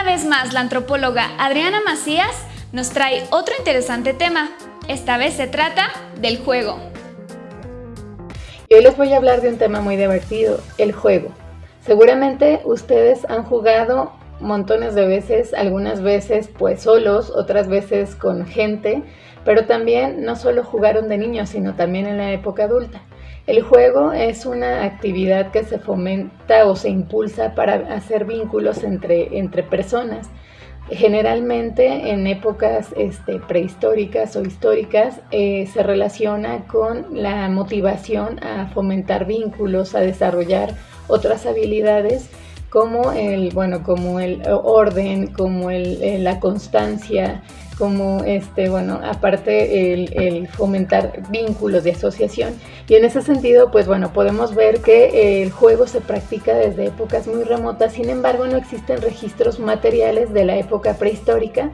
Una vez más, la antropóloga Adriana Macías nos trae otro interesante tema. Esta vez se trata del juego. Hoy les voy a hablar de un tema muy divertido, el juego. Seguramente ustedes han jugado montones de veces, algunas veces pues solos, otras veces con gente, pero también no solo jugaron de niños, sino también en la época adulta. El juego es una actividad que se fomenta o se impulsa para hacer vínculos entre, entre personas. Generalmente en épocas este, prehistóricas o históricas eh, se relaciona con la motivación a fomentar vínculos, a desarrollar otras habilidades como el, bueno, como el orden, como el, la constancia, como este, bueno, aparte el, fomentar vínculos de asociación. Y en ese sentido, pues bueno, podemos ver que el juego se practica desde épocas muy remotas, sin embargo no existen registros materiales de la época prehistórica,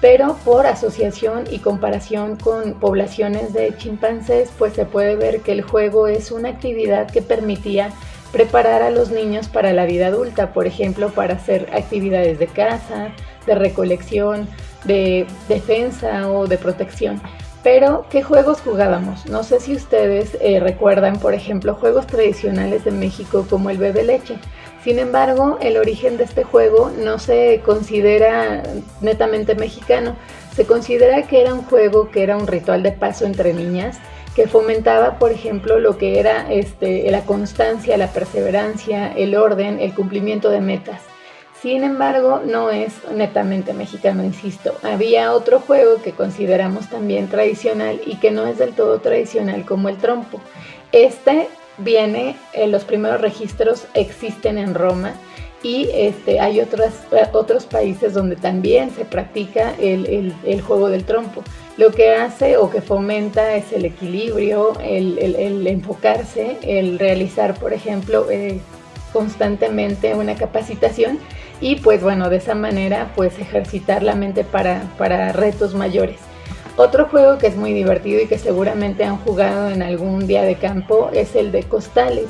pero por asociación y comparación con poblaciones de chimpancés, pues se puede ver que el juego es una actividad que permitía preparar a los niños para la vida adulta, por ejemplo, para hacer actividades de casa, de recolección, de defensa o de protección. Pero, ¿qué juegos jugábamos? No sé si ustedes eh, recuerdan, por ejemplo, juegos tradicionales de México como el bebe leche. Sin embargo, el origen de este juego no se considera netamente mexicano. Se considera que era un juego que era un ritual de paso entre niñas que fomentaba, por ejemplo, lo que era este, la constancia, la perseverancia, el orden, el cumplimiento de metas. Sin embargo, no es netamente mexicano, insisto. Había otro juego que consideramos también tradicional y que no es del todo tradicional como el trompo. Este viene, eh, los primeros registros existen en Roma y este, hay otros, países donde también se practica el, juego del trompo. Lo que hace o que fomenta es el equilibrio, el, enfocarse, el realizar, por ejemplo, eh, constantemente una capacitación y pues bueno, de esa manera pues ejercitar la mente para, para retos mayores. Otro juego que es muy divertido y que seguramente han jugado en algún día de campo es el de costales.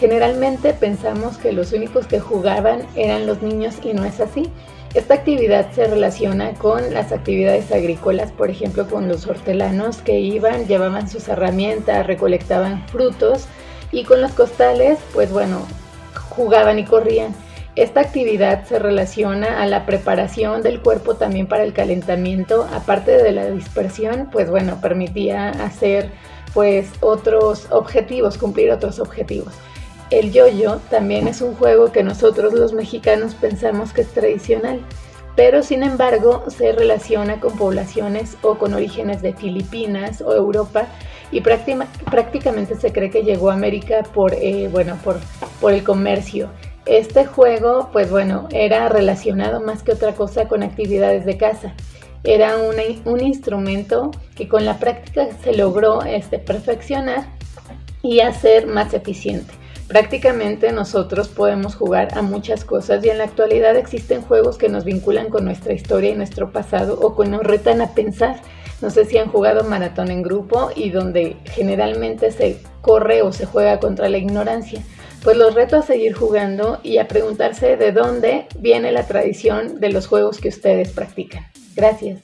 Generalmente pensamos que los únicos que jugaban eran los niños y no es así. Esta actividad se relaciona con las actividades agrícolas, por ejemplo con los hortelanos que iban, llevaban sus herramientas, recolectaban frutos y con los costales, pues bueno, jugaban y corrían. Esta actividad se relaciona a la preparación del cuerpo también para el calentamiento, aparte de la dispersión, pues bueno, permitía hacer pues otros objetivos, cumplir otros objetivos. El yo-yo también es un juego que nosotros los mexicanos pensamos que es tradicional, pero sin embargo se relaciona con poblaciones o con orígenes de Filipinas o Europa y prácticamente se cree que llegó a América por, eh, bueno, por, el comercio. Este juego, pues bueno, era relacionado más que otra cosa con actividades de casa. Era un instrumento que con la práctica se logró este, perfeccionar y hacer más eficiente. Prácticamente nosotros podemos jugar a muchas cosas y en la actualidad existen juegos que nos vinculan con nuestra historia y nuestro pasado o que nos retan a pensar. No sé si han jugado maratón en grupo y donde generalmente se corre o se juega contra la ignorancia. Pues los reto a seguir jugando y a preguntarse de dónde viene la tradición de los juegos que ustedes practican. Gracias.